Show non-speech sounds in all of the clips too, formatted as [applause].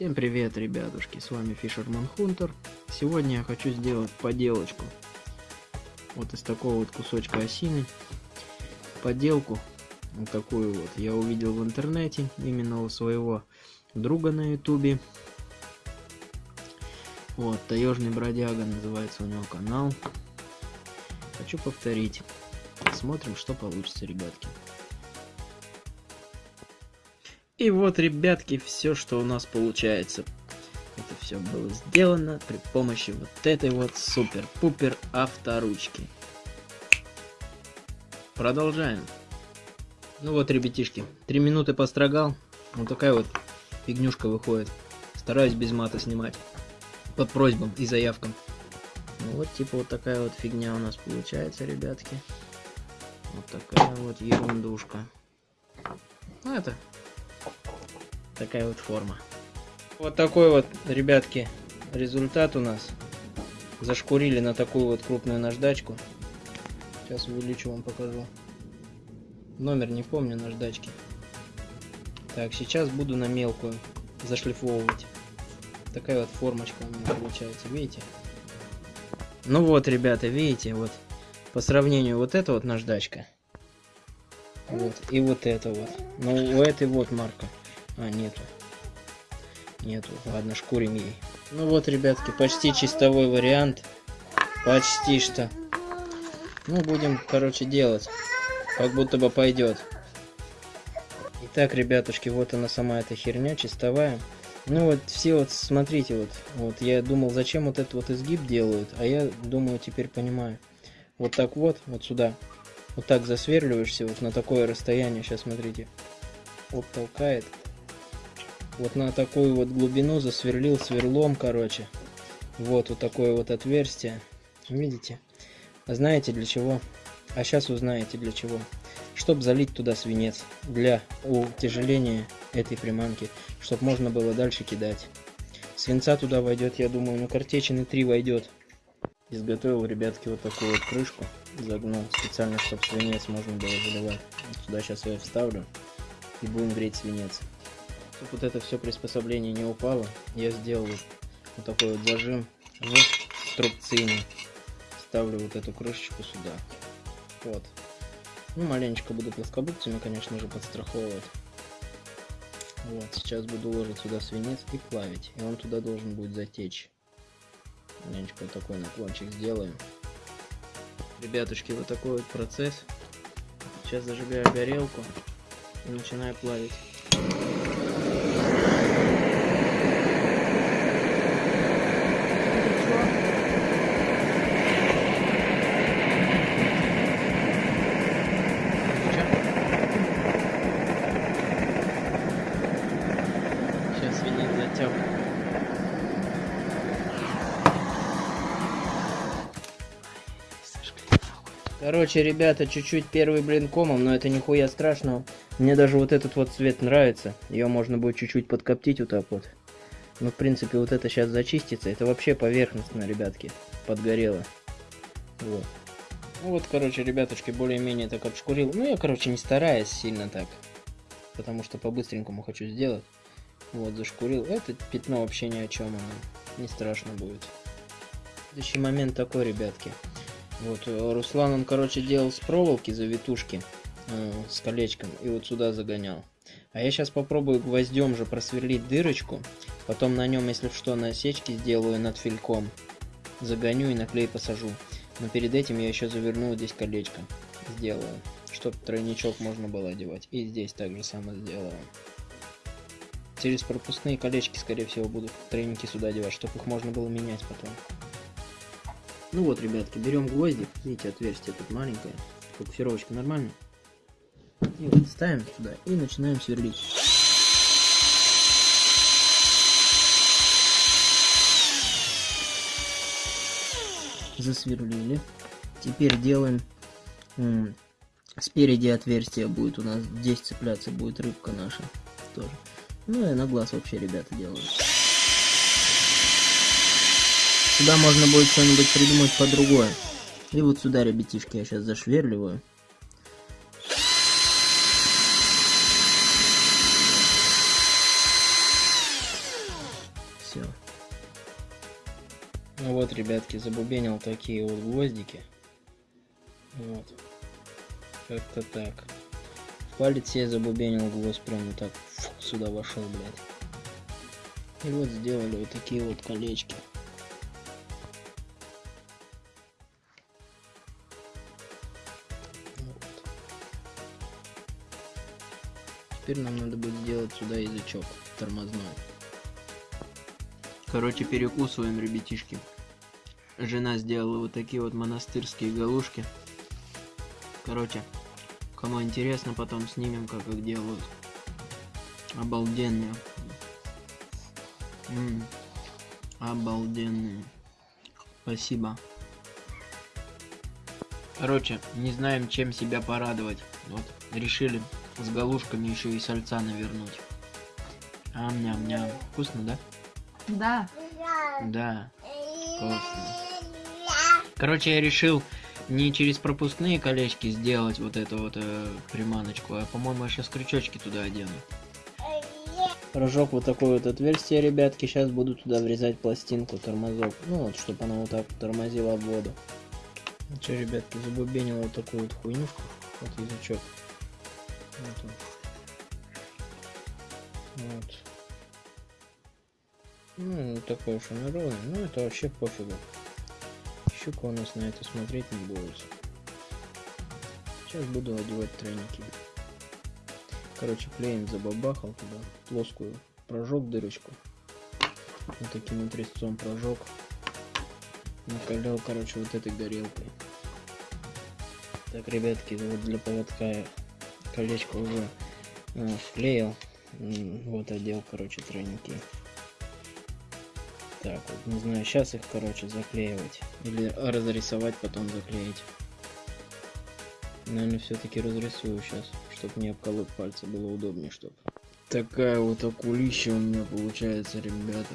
Всем привет, ребятушки, с вами Fisherman Hunter. Сегодня я хочу сделать поделочку. Вот из такого вот кусочка осины. Поделку, вот такую вот, я увидел в интернете, именно у своего друга на ютубе. Вот, Таежный бродяга называется у него канал. Хочу повторить. Смотрим, что получится, ребятки. И вот, ребятки, все, что у нас получается. Это все было сделано при помощи вот этой вот супер-пупер авторучки. Продолжаем. Ну вот, ребятишки, три минуты построгал. Вот такая вот фигнюшка выходит. Стараюсь без мата снимать. Под просьбам и заявкам. Ну вот, типа вот такая вот фигня у нас получается, ребятки. Вот такая вот ерундушка. Ну это такая вот форма. Вот такой вот, ребятки, результат у нас. Зашкурили на такую вот крупную наждачку. Сейчас увеличу вам покажу. Номер не помню наждачки. Так, сейчас буду на мелкую зашлифовывать. Такая вот формочка у меня получается, видите? Ну вот, ребята, видите, вот по сравнению вот эта вот наждачка. Вот, и вот это вот. Ну, у этой вот марка. А, нету. Нету. Ладно, шкурим ей. Ну вот, ребятки, почти чистовой вариант. Почти что. Ну, будем, короче, делать. Как будто бы пойдет. Итак, ребятушки, вот она сама эта херня, чистовая. Ну вот, все вот, смотрите, вот, вот, я думал, зачем вот этот вот изгиб делают, а я думаю, теперь понимаю. Вот так вот, вот сюда, вот так засверливаешься, вот на такое расстояние, сейчас смотрите, вот толкает, вот на такую вот глубину засверлил сверлом, короче. Вот, вот такое вот отверстие. Видите? А знаете для чего? А сейчас узнаете для чего. Чтобы залить туда свинец. Для утяжеления этой приманки. Чтобы можно было дальше кидать. Свинца туда войдет, я думаю, ну картечины 3 войдет. Изготовил, ребятки, вот такую вот крышку. Загнул специально, чтобы свинец можно было заливать. Сюда сейчас я вставлю. И будем греть свинец. Чтобы вот это все приспособление не упало, я сделал вот, такой вот зажим в струбцине. Ставлю вот эту крышечку сюда. Вот. Ну, маленечко буду плоскогубцами, конечно же, подстраховывать. Вот, сейчас буду ложить сюда свинец и плавить. И он туда должен будет затечь. Маленечко вот такой наклончик сделаем. Ребятушки, вот такой вот процесс. Сейчас зажигаю горелку и начинаю плавить. Короче, ребята, чуть-чуть первый блин комом, но это нихуя страшного. Мне даже вот этот вот цвет нравится. Ее можно будет чуть-чуть подкоптить вот так вот. Ну, в принципе, вот это сейчас зачистится. Это вообще поверхностно, ребятки. Подгорело. Вот. Ну вот, короче, ребятушки, более-менее так обшкурил. Ну, я, короче, не стараюсь сильно так. Потому что по-быстренькому хочу сделать. Вот, зашкурил. Это пятно вообще ни о чем, оно не страшно будет. Следующий момент такой, ребятки. Вот, э, Руслан, он, короче, делал с проволоки завитушки э, с колечком и вот сюда загонял. А я сейчас попробую гвоздем же просверлить дырочку, потом на нем, если что, насечки сделаю над фильком, загоню и на клей посажу. Но перед этим я еще заверну здесь колечко, сделаю, чтобы тройничок можно было одевать. И здесь также самое сделаю. Через пропускные колечки, скорее всего, будут треники сюда девать, чтобы их можно было менять потом. Ну вот, ребятки, берем гвозди. Видите, отверстие тут маленькое. Фокусировочка нормальная. И вот ставим сюда и начинаем сверлить. Засверлили. Теперь делаем спереди отверстие будет у нас здесь цепляться будет рыбка наша тоже ну и на глаз вообще ребята делают. Сюда можно будет что-нибудь придумать по другое. И вот сюда, ребятишки, я сейчас зашверливаю. все. Ну вот, ребятки, забубенил такие вот гвоздики. Вот. Как-то так. В палец я забубенил гвоздь прям вот так фу, сюда вошел, блядь. И вот сделали вот такие вот колечки. Теперь нам надо будет сделать сюда язычок тормозной. Короче, перекусываем, ребятишки. Жена сделала вот такие вот монастырские галушки. Короче, кому интересно, потом снимем, как их делают. Обалденные. М -м, обалденные. Спасибо. Короче, не знаем, чем себя порадовать. Вот, решили с галушками еще и сальца навернуть. Ам-ням-ням. Вкусно, да? Да. Да. Вкусно. Короче, я решил не через пропускные колечки сделать вот эту вот э, приманочку, а по-моему я сейчас крючочки туда одену. Прожег вот такое вот отверстие, ребятки. Сейчас буду туда врезать пластинку, тормозок. Ну вот, чтобы она вот так тормозила воду. Ну что, ребятки, забубенил вот такую вот хуйнюшку. Вот язычок. Вот. Вот. Ну, не такой уж он ровный, но это вообще пофигу. Щука у нас на это смотреть не будет. Сейчас буду одевать тройники. Короче, клеем забабахал туда, плоскую, прожег дырочку. Вот таким вот резцом прожег. Накалял, короче, вот этой горелкой. Так, ребятки, вот для поводка колечко уже э, вклеил. Вот одел, короче, тройники. Так вот, не знаю, сейчас их, короче, заклеивать. Или разрисовать, потом заклеить. Наверное, все-таки разрисую сейчас, чтобы не обколоть пальцы, было удобнее, чтобы. Такая вот акулища у меня получается, ребята.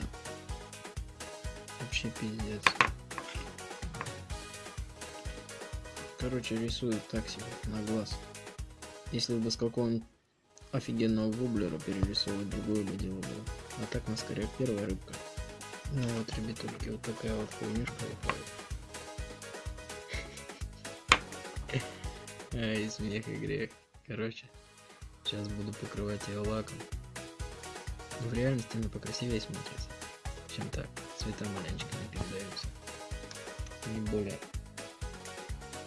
Вообще пиздец. Короче, рисую так себе, на глаз. Если бы с какого-нибудь офигенного вублера перерисовывать другое бы дело было. А так на скорее первая рыбка. Ну вот, ребятульки, вот такая вот хуйнюшка выходит. [laughs] Ай, смех и грех. Короче, сейчас буду покрывать ее лаком. Но в реальности она покрасивее смотрится, чем так. Цвета маленечко не передаются. Не более.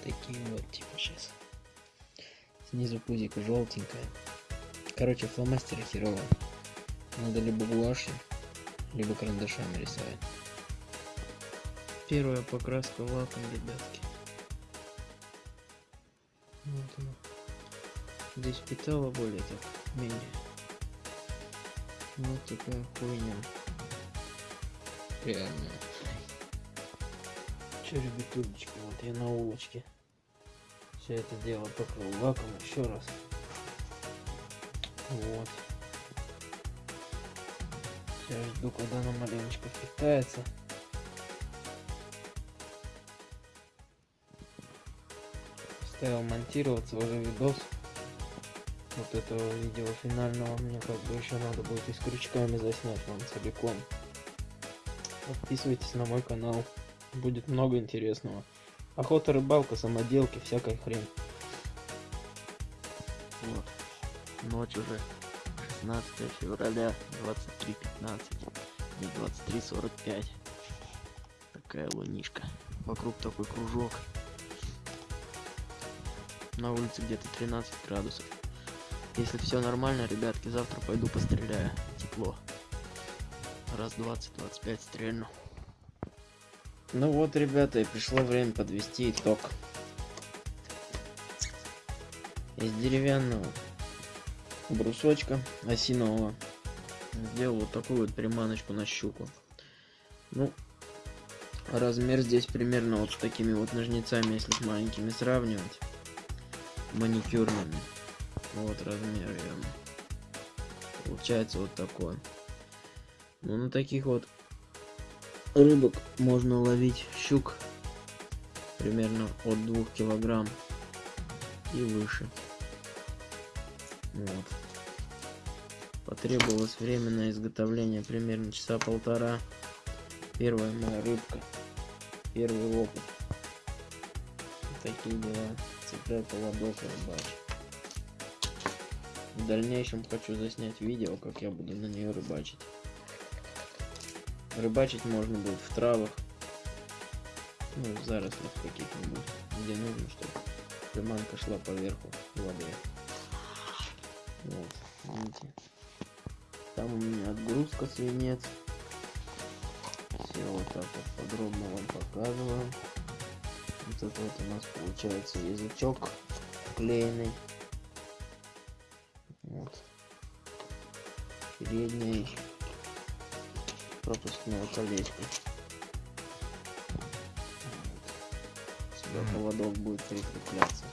Такие вот, типа, сейчас. Снизу пузико желтенькая. Короче, фломастеры херовые. Надо либо гуашью, либо карандашами рисовать. Первая покраска лаком, ребятки. Вот она. Здесь питала более так, менее. Вот такая хуйня. Реальная. Че, ребятулечки, вот я на улочке. Все это дело покрыл лаком еще раз. Вот. Сейчас жду, когда она маленечко впитается. Ставил монтироваться уже видос вот этого видео финального мне как бы еще надо будет и с крючками заснять вам целиком. Подписывайтесь на мой канал, будет много интересного. Охота, рыбалка, самоделки, всякая хрень. Вот. Ночь уже 16 февраля 23.15 и 23.45 такая лунишка. Вокруг такой кружок. На улице где-то 13 градусов. Если все нормально ребятки завтра пойду постреляю. Тепло. Раз 20-25 стрельну ну вот ребята и пришло время подвести итог. Из деревянного брусочка осинового сделал вот такую вот приманочку на щуку. Ну размер здесь примерно вот с такими вот ножницами если с маленькими сравнивать. Маникюрными. Вот размер ее получается вот такой. Ну на таких вот рыбок можно ловить щук примерно от двух килограмм и выше вот Потребовалось время на изготовление примерно часа полтора. Первая моя рыбка. Первый опыт. Такие дела. Цепляй поводок рыбачь. В дальнейшем хочу заснять видео, как я буду на нее рыбачить. Рыбачить можно будет в травах, ну, в зарослях каких-нибудь, где нужно, чтобы приманка шла поверху воды. Вот, видите. Там у меня отгрузка свинец. Все вот так вот подробно вам показываю. Вот это вот у нас получается язычок клеенный. Вот. Переднее пропускное колечко. Сюда поводок будет прикрепляться.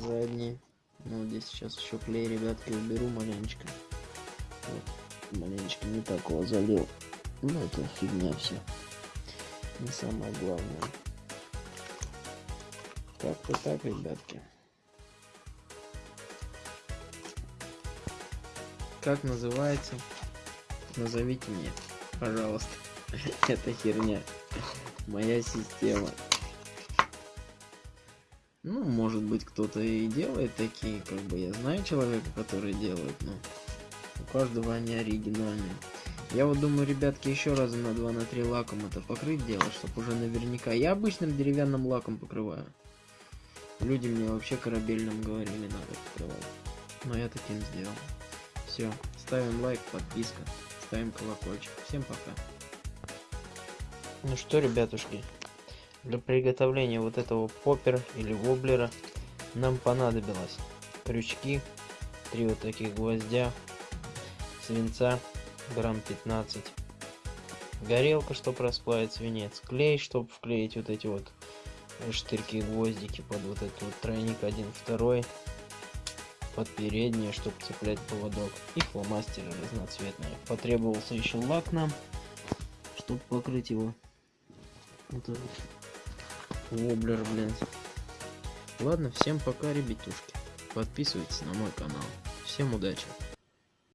Задний. Ну, здесь сейчас еще клей, ребятки, уберу маленечко. Вот. Маленечко не так его залил. Ну, это фигня все. Не самое главное. Как-то так, ребятки. Как называется? Назовите мне, пожалуйста. [laughs] Это херня. Моя система. Ну, может быть, кто-то и делает такие, как бы я знаю человека, который делает, но у каждого они оригинальные. Я вот думаю, ребятки, еще раза на 2 на 3 лаком это покрыть дело, чтобы уже наверняка. Я обычным деревянным лаком покрываю. Люди мне вообще корабельным говорили, надо покрывать. Но я таким сделал. Все, ставим лайк, подписка, ставим колокольчик. Всем пока. Ну что, ребятушки, для приготовления вот этого поппера или воблера нам понадобилось крючки, три вот таких гвоздя, свинца грамм 15, горелка, чтобы расплавить свинец, клей, чтобы вклеить вот эти вот штырьки гвоздики под вот этот вот тройник один второй под переднее чтобы цеплять поводок. И фломастеры разноцветные. Потребовался еще лак нам чтобы покрыть его. Вот этот воблер блин. Ладно всем пока ребятушки. Подписывайтесь на мой канал. Всем удачи